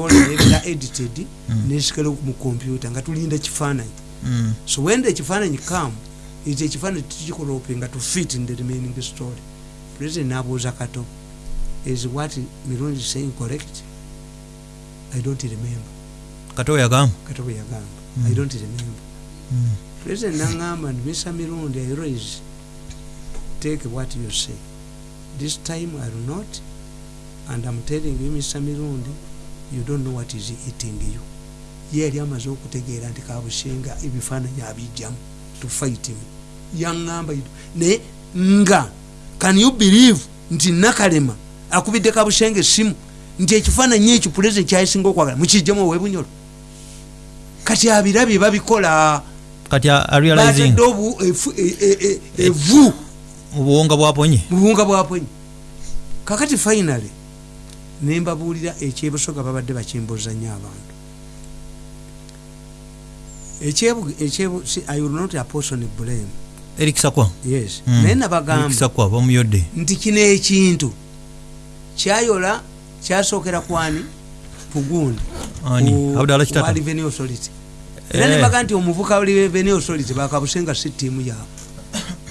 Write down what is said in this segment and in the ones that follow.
nebeera edited nesikala mu kompyuta nga tulinda kifaananyi Mm. so when the ekifaananyi come ekyo ekifaananyi tukikoropinga to fit in the remaining story. President nabuuza kato is what mirungi saying correct? I don't remember. Kato yagamba? Kato yagamba. I don't remember. Mm. president naŋŋamba nti mr. Mirundi i raise take what you say. This time i will not and i'm telling you mr. Mirundi you don't know what is eating you. Ye yali amaze okutegeera nti kabushenga ebifaananyi abijjamu to fight him. Yaŋŋamba naye nga can you believe nti nakalema akubidde kabushenga essimu nti ekifaananyi ekyo pulezidenti kyayisinga okwagala mukijjemu owebunyolo kati abirabye babikola. Kati a- a realizing batadde obu- efu- e- e- e- evu. Obuwonga bwaponye mu buwunga bwaponyi kakati finally nembabuulira ekyebusoga babadde bakimbuza nnyo abantu. Ekyebu ekyebu si- i will not apportion blame? Erikisakwa yes. Mm. naye nabagamba. Erikisakwa bamuyodde. Nti kino ekintu. Kyayola kyasookera kwani pugundi revenue authority. Era Eh. nebaga nti omuvuka revenue authority bakabusenga si tiimu yaabwe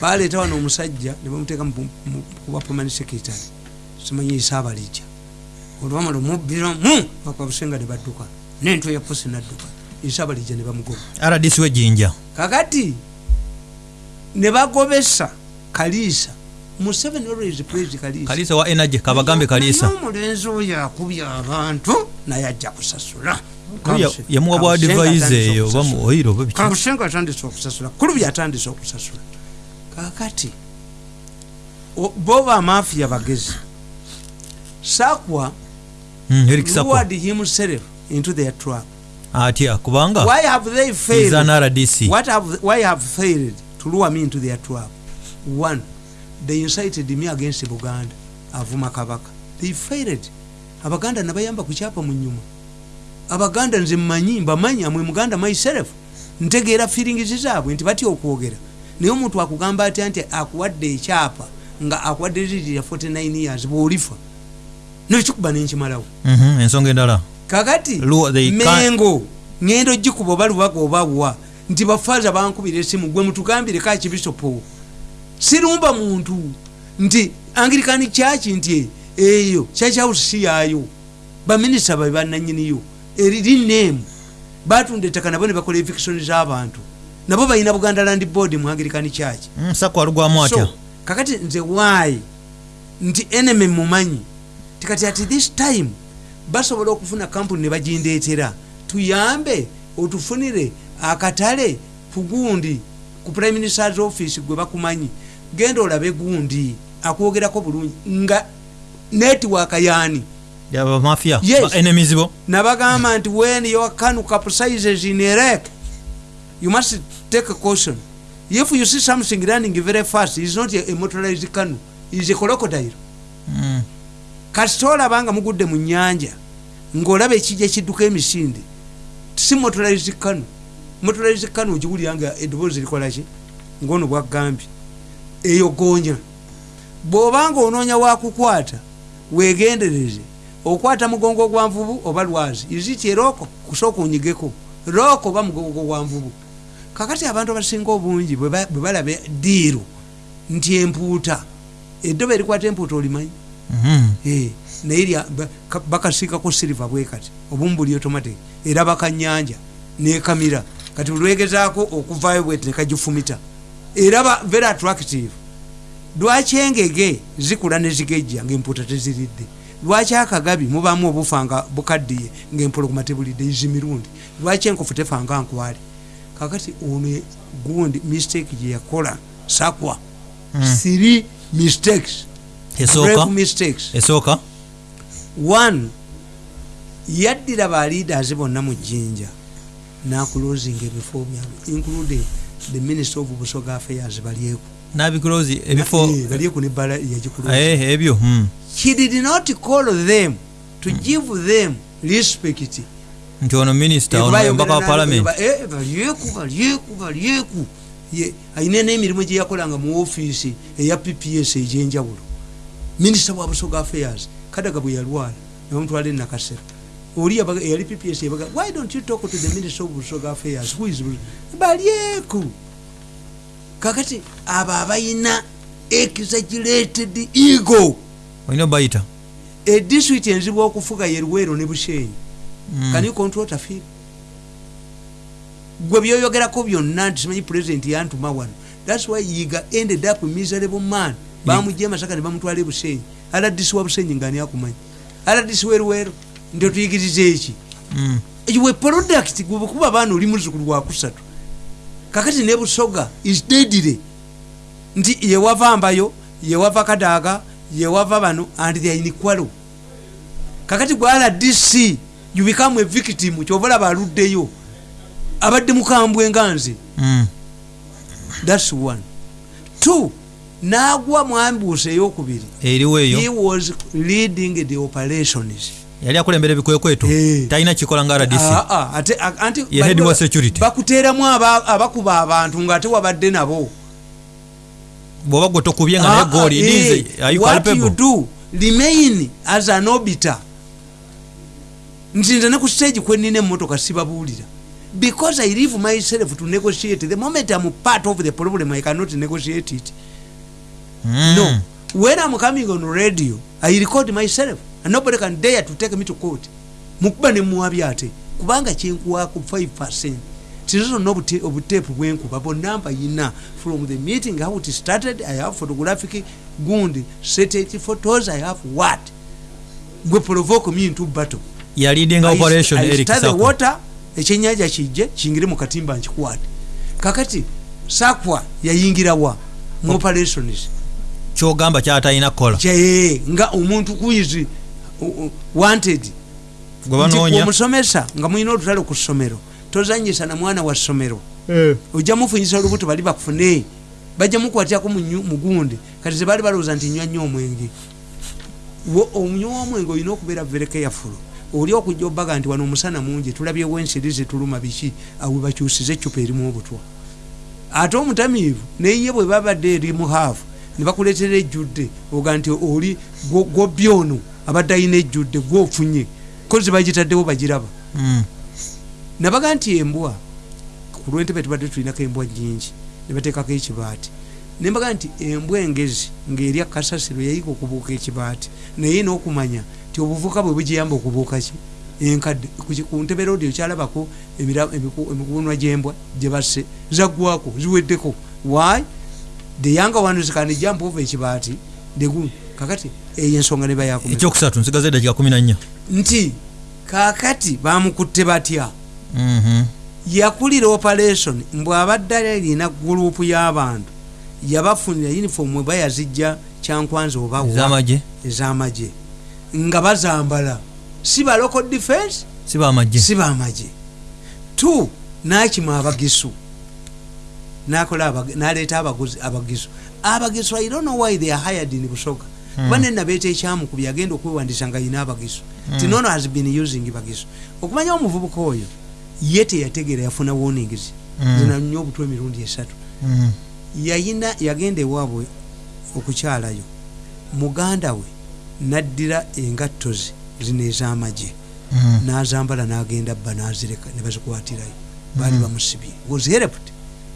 baleeta wano omusajja ne bamuteeka mu- mu- kuba permanent secretary. Simanyi isaabalijja olwamala omubbiramu bakabusenga ne badduka nento ya posi nadduka isaabalijja ne bamugoba. Rdc wejinja kakati ne bagobesa kaliisa museveni always praise kaliisa wa energy kabagambe kalisa. Naye omulenzi oyo akubye abantu naye ajja kusasula. Ya- yamuwa bwa advise eyo bamu oiro oba biki? Kabusenga atandise okusasula. Kulubi atandise okusasula. Kakati o- boba amafiya bagezi sakwa lured himself into their trap. Atya kubanga why have they failed? Rdc what have why have failed to lure me into their trap? One they incited me against buganda avuma kabaka. They failed. Abaganda nabayamba kukyapa mu nyuma. Abaganda nze mmanyi mbamanyi amwe muganda myself ntegeera feelings zaabwe nti batya okwogera. Naye omuntu akugamba atya nti akuwadde ekyapa nga akuwadde liri ya 49 years bwolifa nekikuba nenkimalawo. Mhm, ensonga endala. Kakati mengo ngendo ogikuba oba lubaga obawa nti bafaaza bankubira esimu gwe mutugambireko akibisopo sirumba muntu nti angirikani kyaki nti eyo kyakyawo si yaayo. Baminisita babe bananyiniyo eriri neemu batunda ettaka nabo ne bakola evikisoni z'abantu. Nabo balina buganda land board mu angirikani kyaki Mm, kakati nze waayi nti enemy mumanyi tikati at this time basobola okufuna kampuni ne bagindeetera. Tuyambe otufunire akatale ku gundi ku prime ministers office gwe bakumanyi. Genda olabe gundi akwogerako bulungi. Nga netiwaka yaani? Yes. Ba enemies bo? Nabagamba nti when your canoe capsizes in lake you must take a caution. If you see something running very fast is not a, motorized canoe is a crocodile kasita olaba nga mugudde mu nyanja ng'olaba ekijja kidduka emisinde si motorized canoe motorized canoe ogiwulira nga eddoboozi likolaki ngaono bwagambye. Eyo goonya bw'obanga onoonya wakukwata weegendereze. Okwata mugongo gwa nvubu oba lwazi. Iziti erooko kusooka onyigeko. Rooko oba mugongo gwa nvubu. Kakati abantu abasinga obungi bwe ba- bwe balaba diiru nti empuuta. Eddoba erikwata empuuta olimanyi naye lya- ba- ka- bakasiikako siriva bwe kati. Obumu buli automatic. Era bakanyanja nekamira kati olwegezaako okuvaayo bweti nekagifumita era very attractive. Lwaki engege zikula nezigejja ngaempuuta teziridde? Lwaki akagabi mubaamu obufa nga bukaddiye ngaempologoma tebulidde izi mirundi lwaki enkofu tefanga nkwale kakati ono gundi mistake gye yakola sakwa. Mm. three mistakes esooka one yaddira ba leaders bonna mu jjinja nakulozinga ebifo byabwe including the minister of busoga affairs balyeku nabikulozi ebifo Eh, balyeku nebbala yagikuloza Eh, ebyo mm. he did not call them to give them respect. Nti ono minisita ono embaka wa parliament. Eh, balyeku balyeku balyeku Ye- ayina n'emirimu gye yakolanga mu ofiisi eya pps egyenjawulo minisita wa busoga affairs kadaga bwe yalwala nebamutwala enakasero oli eyali pps yabaga why don't you talk to the minister of busoga affairs? Who is balyeku kakati abo abayina exaggerated ego. Olina obayita? Edistrict enzibu okufuga ye luweero ne bushenyi. Mm. can you control tafiri gwe byoyogerako byonna nti simanyi president yantuma wano. Thats why yiga ended up miserable man bamugye masaka ne bamutwala ebusenyi aladisi wa busenyi nga ani akumanyi? Aladisi weruweero nti otuyigiriza eki? Mm. we product gwe bwekuba abaana oli muzukulu wakusatu kakati ne busoga is deadly nti yewava mbayo yewava kadaaga yewava bano and they are inequal kakati gwe rdc you become a victim kyova olaba aluddeyo abadde mukambwe nga nze. Mm. thats one. Two n'agwa mu ambuusi eyokubiri. Eriwo he eyo was leading the operations. Yali akulembera ebikwekweto talina kikola nga rdc Ah, ah, Ye head wa security. bakuteeramu aba- abakuba abantu ngaate wabadde nabo. Bwoba gwe tokubye nga naye Ah, gooli you what you do? Remain as an obiter nti nze ne ku stage kwenina emmotoka sibabuulira. Because i leave myself to negotiate. The moment i'm part of the problem i cannot negotiate it. No. When i'm coming on radio i record myself and nobody can dare to take me to court. Mukuba nemuwabi ate kubanga kyenkuwako 5 tizo zonna obute- obuteepu bwenkuba bonna mbayina from the meeting how it started i have photographic gundi set photos i have what? Gwe provoke me into battle. Yalidinga operation eric stir the water ekyenyanja kijje kingire mu katimba nkikwate. Kakati sakwa yayingirawa mu operations kyogamba kyatalina kukola nga omuntu kuizi wanted omusomesa nga mulina olutalo ku ssomero tozanyisa na mwana wa ssomero. Ojja mufunyisa olubuto bali bakufune bajja mukwatyako mugundi kati zebaali balowooza nti nywa nnyo omwenge. Wo- omunywa w'omwenge olina okubeera very careful. Oli okujja obaga nti wano omusana mungi tulabyewo ensiri zituluma biki awe bakyusize ecupa erimu obutwa. Ate omutamiivu neye bwe babadde eri muhaafu ne bakuleetera ejjudde oga nti oli gwo- gwobbi ono abadde alina ejjudde gwofunye kozi bagitaddewo bagiraba. Mm. nabaga nti embwa ku lwentebe tubadde tulinako embwa nyingi nebateekako ekibaati. Nembaga nti embwa engezi ngaerya kasasiro yayiga okubuuka ekibaati naye n'okumanya ti obuvuka bwe bugiyamba okubuuka ki? Enkadde Ku ntebe rodi okyalabako emikunwa gyembwa gyebasse zaggwako ziweddeko. Why the younger ones can jump over ekibaati degu kakati eyo ensonga ne bayakumeka ekyokusatu nsigaza eddakiika 14 nti kakati bamukutte batya? Mhm. yakulira operation. Mbwe abadde alina gurupu y'abantu. Yabafunira uniform eba yazijja kyankwanza obawa ez'amagye. Nga bazambala. Si ba local defense si bamagye si bamagye t nakima abagisu naleeta abaguzi abagisu abagisu i don't know why they are hired in busoga kuba ne nabeeta ekyamukubya agenda okwewandisa nga yina abagisu tinono has been using bagisu okumanya omuvubuka oyo ye teyategeera yafuna warnings. Mm. zina nnyo obutwa emirundi esatu. Yayina yagenda ewaabwe okukyalayo. Muganda we naddira engatto ze zino ez'amagye. N'azambala n'agenda bba n'azireka ne bazikwatirayo. Baali bamusibye. Was helped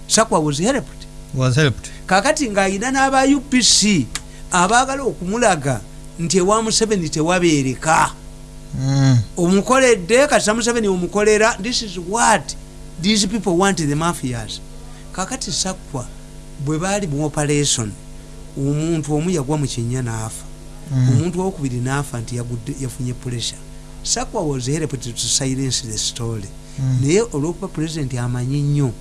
sakwa was helped was helped kakati ng'ayina n'aba upc abaagala okumulaga nti ewa museveni tewabeereka. Mm. omukoledde kasita museveni omukolera this is what these people want the mafias. Kakati sakwa bwe baali mu operation omuntu omu yagwa mu kinya n'afa. Mm. omuntu owokubiri n'afa nti yafunye pressure. Sakwa was helped to silence the story. Mm. naye olwokuba president amanyi nnyo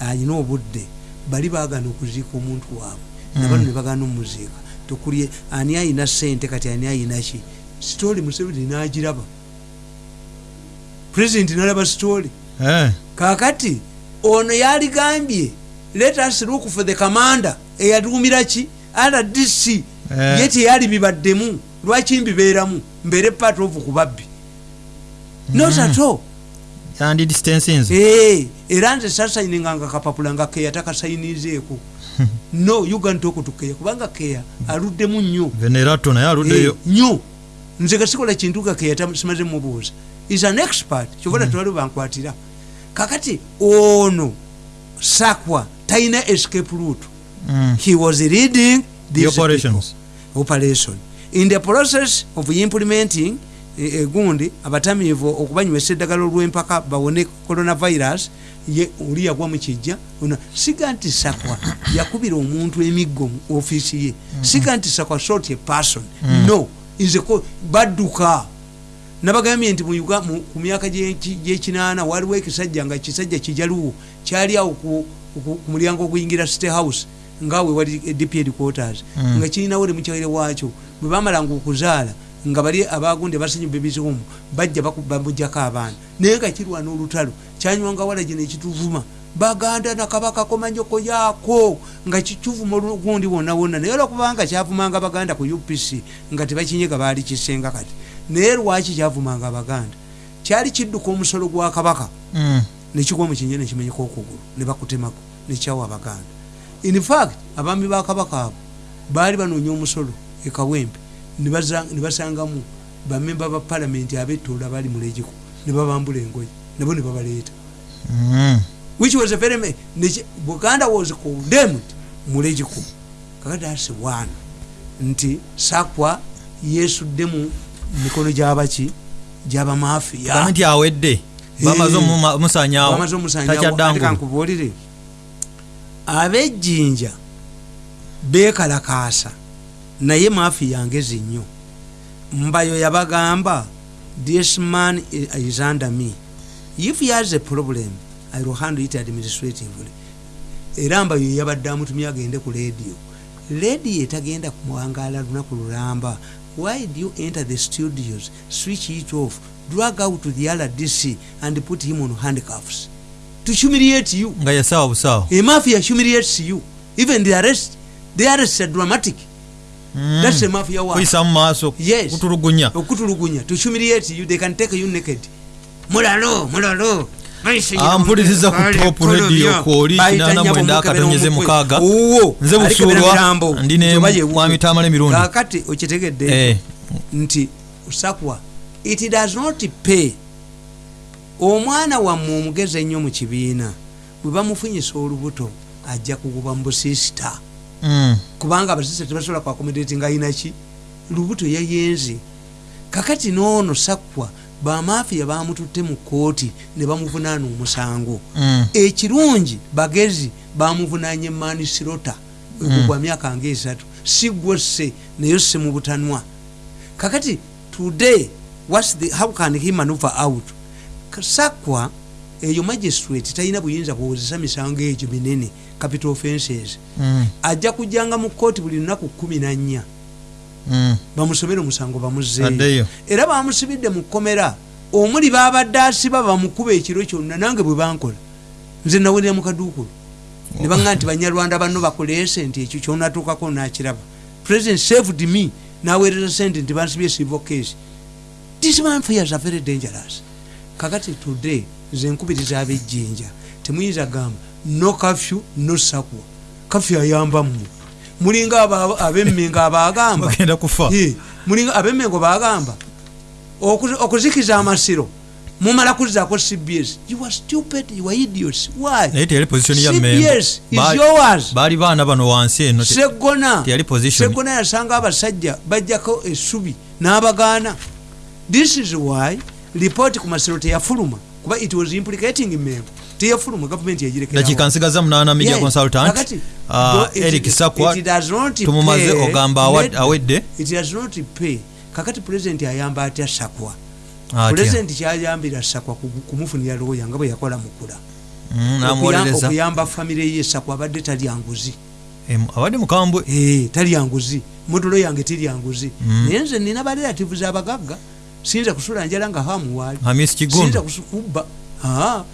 alina obudde bali bagana okuziika omuntu waabwe nabano Mm. ne bagana omuziika. Tukulye ani ayina sente kati ani ayina ki? Story museveni n'agiraba. President nalaba story Eh. kakati ono yaligambye let us look for the commander. Eyatuumira ki? Rdc Eh. ye teyali bibaddemu lwaki mbibeeramu? Mbeere part of kubabbi. Not at all era nze sasayininganga kapapula nga keya takasayinizeeko. No ugantokutukeya kubanga keya aluddemu nnyo. Venerato naye aluddeyo. Eh, nnyo. Nze gasikola kintu ga keya simaze mubuuza is an expert kyobona tewali bankwatira. Kakati ono sakwa talina escape route. Mm. he was leading The operations. operation. In the process of implementing eh, egundi abatamiivu okubanywesa eddagala olw'empaka bawone coronavirus ye oli yagwa mukijja siga nti sakwa yakubira omuntu emiggo mu ofiisi ye. Siga nti sakwa short a person. No is a co- badduka. Nabagambye nti ku myaka gy'eki- gy'ekinaana waliwo ekisajja nga kisajja kijaluwo kyali awo ku- mulyango oguyingira state house ngaawe wali dp headquarters Mm. nga kirinawo lemukyawere waakyo. Bwe bamalanga okuzaala nga bali abagunde basanyuba ebizimu bajja bamujjako abaana. Naye nga kirwana olutalo kyanywanga wala gino ekituvuma. Baganda nakabaka komanyoko yaako nga kikivuma olugundi wonna wonna. Naye olwokubanga kyavumanga baganda ku upc nga tebakinyega baali kisenga kati. Naye lwaki kyavumanga abaganda? Kyali kidduka omusolo gwa kabaka. Mm. nekigwa mukinye nekimenyeka okugulu nebakutemako nekyawa abaganda. In fact abaami ba kabaka abo baali banoonya omusolo ekawempe nebasangamu bamemba ba palamenti abetoola baali mulegiko nebabambula engoye nabo nebabaleeta Mm. which was a very buganda was condemned mulegiko kakati asi one nti sakwa yesudde mu mikono gyabaki gyabamafiya Gamba nti awedde bamaze omuma- omusanyawo bamaze omusanyawo. takyaddangu nkubuulire abejjinja beekalakaasa naye maafi yangezi nnyo. Mbayo yabagamba this man is under me. If he has a problem i will handle it administratively. Era mbayo yabadde amutumye agende ku lediyo lediyo etagenda kumwangaala lunaku lulamba. Why do you enter the studios switch it off drag out to the rdc and put him on handcuffs? To humiliate you. Nga yasawa busawo a mafia humiliates you. Even the arrest the arrests are dramatic. That's a mafia wa kuyisa mu maaso Yes. kutulugunya. Okutulugunya. To humiliate you they can take you naked. Mulalo mulalo. Ampuliriza ku top radio kwoli kinana mwenda akatonyeze mukaaga. Nze Busuulwa, ndi ne mwami Tamale Mirundi. kakati okitegedde Eh. nti sakwa it does not pay. Omwana wammwe omugezi ennyo mu kibiina bwe bamufunyisa olubuto ajja kuguba mu busisita. Kubanga abasisita tebasobola kwakomedeti nga ayinaki lubuto yayenze kakati noono sakwa bamafiya bamututte mu kooti ne bamuvunaana omusango. Mm. ekirungi bagezi bamuvunanye manisirota egugwa myaka nga esatu. Sigwose naye se mu butanwa. Kakati today whats the, how can he maneuver out? Sakwa eyo magistrate talina buyinza kuwozesa misango egyo minene capital offenses Mm. ajja kujjanga mu kooti buli lunaku kumi na nnya. Mm. bamusomere omusango bamuzeeyo Addeyo. era bamusibidde mu kkomera omuli babadde asiba bamukuba ekiro kyonna nange bwe bankola. Nze nawerera mu kaduukulu. Ne baŋga nti banyarwanda banno bakoleese nti ekyo kyonatuukako nakiraba. President saved me. Naweereza sente nti bansibye civil case. These manfairs are very dangerous. Kakati today nze nkubiriza abejjinja temuyinza gamba no kafyu no sakwa kafyu ayamba mmwe mulinga abemmenga abagamba mulinga abemmengo bagamba okuzi- okuzikiza amasiro mumala kuzzako cbs you are stupid you are idiots. Why? Naye teyali position ya cbs is yours. baali baana bano wansi eno segona teyali position. Segona yasanga abasajja bajjako essubi n'abagaana. This is why report ku masiro teyafuluma kuba it was implicating membo teyafuluma gavumenti yagirekera dakiika nsigaza munaana media consultant. ah, eric sakwa tumumaze ogamba awedde. it does not pay. Kakati pulezidenti ayamba atya sakwa. Atya. Pulezidenti kyayambira sakwa ku- kumufunira looya nga bwe yakola mukula Mm, Okuyamba- famire ye sakwa abadde talya nguzi. Abadde mukambwe Eh, talya nguzi. Modulo yange terya nguzi. Mm. naye nze nina barelatives abagagga siyinza kusula njala nga hamuwaali hamisi siyinza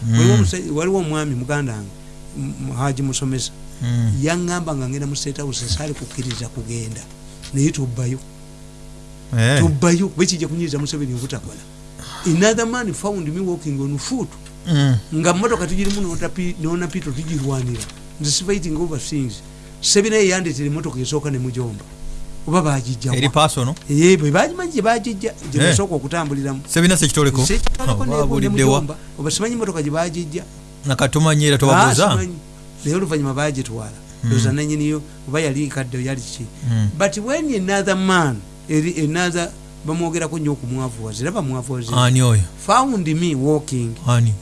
Mm. waliwo omwami muganda wange haji musomesa. Mm. yaŋŋamba nga ngenda mu state house saali kukkiriza kugenda. Naye tubbayo. Eh. tubbayo. Kuba ekijja kunyiriza museveni obutakola. Another man found me walking on foot. Mm. nga motoka tugirimu nonapito tugirwanira. Nze sifighting over things sebina yeyandeetera emotoka esooka nemujomba oba bagijja eri pasono ye bwe bagimanyi gye bagijja gyebasooka okutambuliramu oba simanyi motoka gye bagijja nakatumanyi era tobabuuza naye oluvanyuma bagitwala oza nanyiniyo oba yali kadde yali ki? But when another man another bamwogerako nnyo okumwavuwaza era bamwavuwazaani found me walking.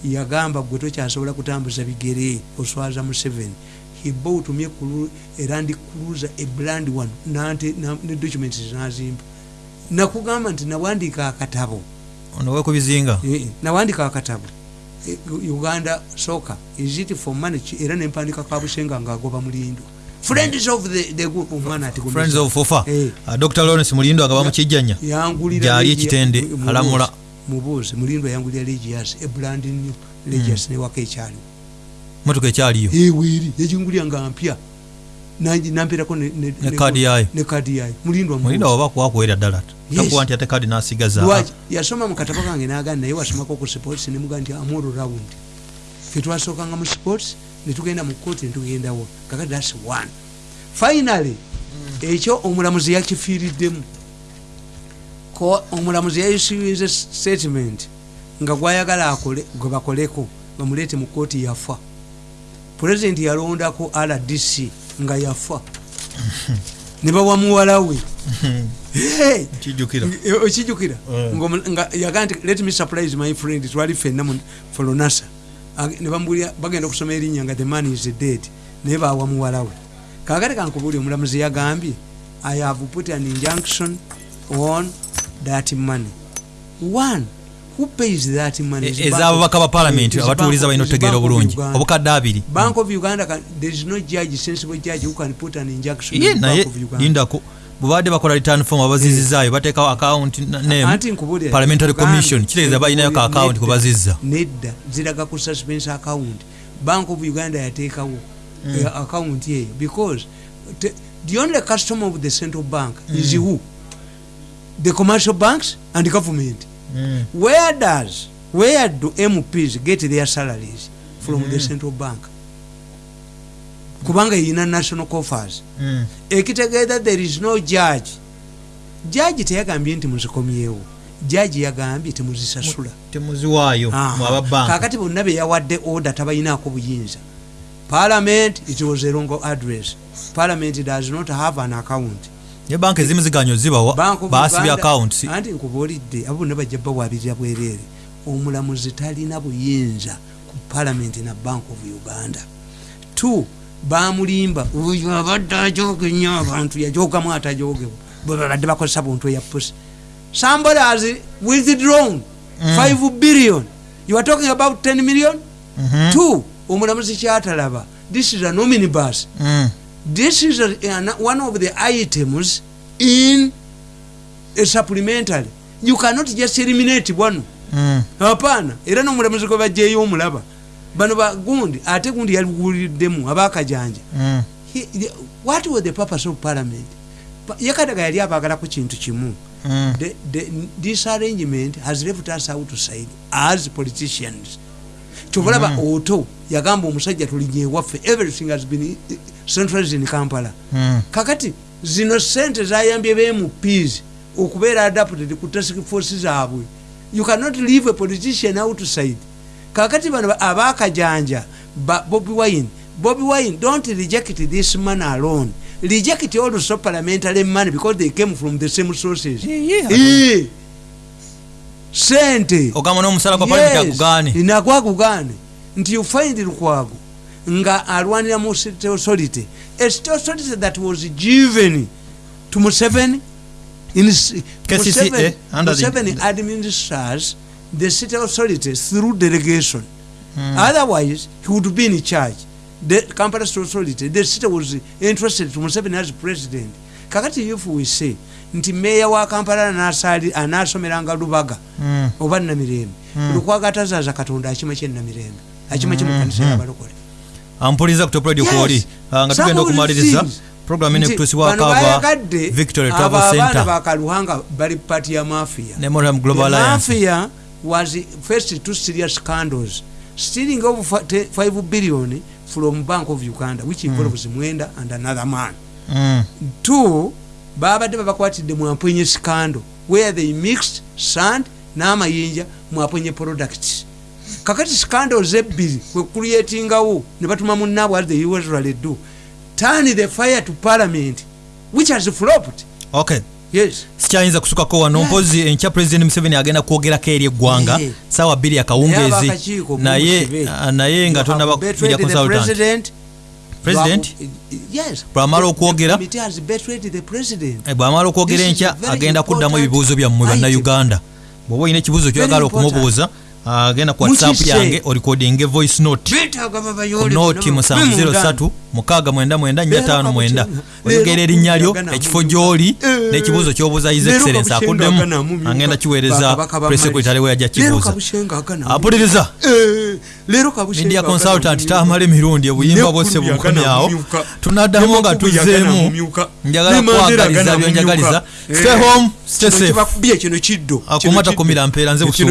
Yagamba gwe tokyasobola kutambuza bigere oswaza mu seven he bought me erandi cruiser a brand one. Nante ne documents nazimba nakugamba nti nawandiika akatabo. Onowe kubizinga nawandiika akatabo. Uganda soka is it for money? Era nempandika kabushenga ngaagoba mulindwa friends of the, the group omwana ati friends of fofa hey. uh, dr. Lawrence mulindo agaba mukijjanya yangulira ekitende alamula. Mubuuzi mulindwa yangulira legias a brand new legias mm. newaka ekyaliwo motoka ekyaliyo. Eweri yagingulira nga mpya. Nampirako nekadi yayo nekadi yayo mulindwa mulindwa oba kwakuwera ddala. Takuwa nti ate kadi nasigaza yasoma mu katabo kange nagandi naye wasomako ku sports nemuga nti amoro round fe twasookanga mu sports netugenda mu kooti netugendawo kakati thats one. Finally ekyo omulamuzi yakifiiriddemu. Omulamuzi yayisuize statement nga gwayagala akole gwe bakoleko bamuleete mu kooti yafa pulezidenti yalondako rdc nga yafa. Ne bawa muwala we. Okijjukira yaga nti let me surprise my friend twali fenna folonasa ne bambulira bagenda okusoma erinnya nga the man is dead naye bawa muwala we. Kakati kankubuli omulamuzi yagambye i have put an injunction on that money one ezababaka ba palamenti abatuuliza balina otegeera obulungi. Obukadde abiri. Naye lindako bwebadde bakola return form abazizizaayo bateekawo account name parliamentary commission. Kitegeeza balinayo ka account kwebazizza nedda. Ziraga ku suspense account. Bank of uganda yateekawo account eyo because the only customer of the central bank is who? The commercial banks and government Mm. where does where do mps get their salaries from mm. the central bank? Kubanga yina national coffers. Mm. ekitegeeza there is no judge. Judge teyagambye nti muzikomyewo. Jaji yagambye temuzisasula temuziwaayo kakati bonna beyawadde order tabayinaako buyinza. Parliament it was a wrong address. Parliament does not have an account ne banka ezimu ziganyo zibawa basibya accounts anti nkubuulidde abo bonna bajja bawabirira bwereere. Omulamuzi talina buyinza ku parliament na bank of uganda. T bamulimba oyo abadde ajoge nnyo abantu yajogamu atajogebwa bwe babadde bakozesa buntu eya pusi somebody has withdrawn mm. 5 billion. You are talking about 10 million? Mm -hmm. t omulamuzi kyatalaba this is a nominibus mm. This is a, one of the items in a supplementary. You cannot just eliminate bwano mm. hapana. Era nomulamuzi gwe bajjeyo omulaba. Bano bagundi ate gundi yaliwuliddemu abakajanja mm. what was the purpose of parliament? Yakadaga yali abagala ku kintu kimu. Mm. the, the, this arrangement has left us outside as politicians kyobalaba oto yagamba omusajja tulinye ewaffe everything has been centralized in kampala. Mm. kakati zino sente zayambye bmps okubeera adapted ku task force zaabwe. You cannot leave a politician outside. Kakati bano abakajanja bobi wine bobi wine don't reject this man alone. Reject also parliamentary money because they came from the same sources. Yeah, yeah. Sente. Nagwagugane nti you find lukwago nga alwanira mu state authority a state authority that was given to museveni museveni administers the state authority through delegation. Mm. otherwise he would be in charge. The kampala state authority the state was interested to museveni as president. Kakati if we say nti meeya wa kampala anasomeranga lubaga mm. oba namirembe. Mm. lukwagatazaza katonda akima kyenamirembe akima kyemukanisa yabalokole ampuliza kutopradio nga tugenda okumaliriza program ene kutuusibwakava victory travel center. bakaluhanga bali party ya mafia. Memoriam global alliance. Mafia was first two serious scandals. Stealing of 5 billion from bank of uganda which involves mm. mwenda and another man. Mm. two babadde babakwatidde mwamponye scando where they mixed sand n'amayinja mwaponye products. Kakati scandals ebbiri kwekuliyetingawo ne batuma munaabwe as they usually do. Turn the fire to parliament which has flopped. Okay. Yes. Sikyayinza kusukako wano. Mpozi enkya president museveni agenda kwogerako eri eggwanga saawa bbiri akawungeezi naye naye nga tonaba kufiira consultant Bw'amala okwogera, Eh, bw'amala okwogera enkya agenda kuddamu ebibuuzo byammwe bannayuganda. Bw'oba olina ekibuuzo kyoyagala okumubuuza agenda ku whatsapp yange orikodinge voice note. Noti 703 699 oyogera erinnya lyo ekifo gy'oli n'ekibuuzo ky'obuuza his excellence akuddemu agenda kiweereza presekretary we yajja kibuuza. Apuliriza media consultant tamala emirundi obuyimba bwose bukomyawo tunaddamu nga tuzzeemu. njagala kwagaliza byonjagaliza. Stay home stay safe. bakubye kino kiddo. Akuma takumira mpeera nze busuulu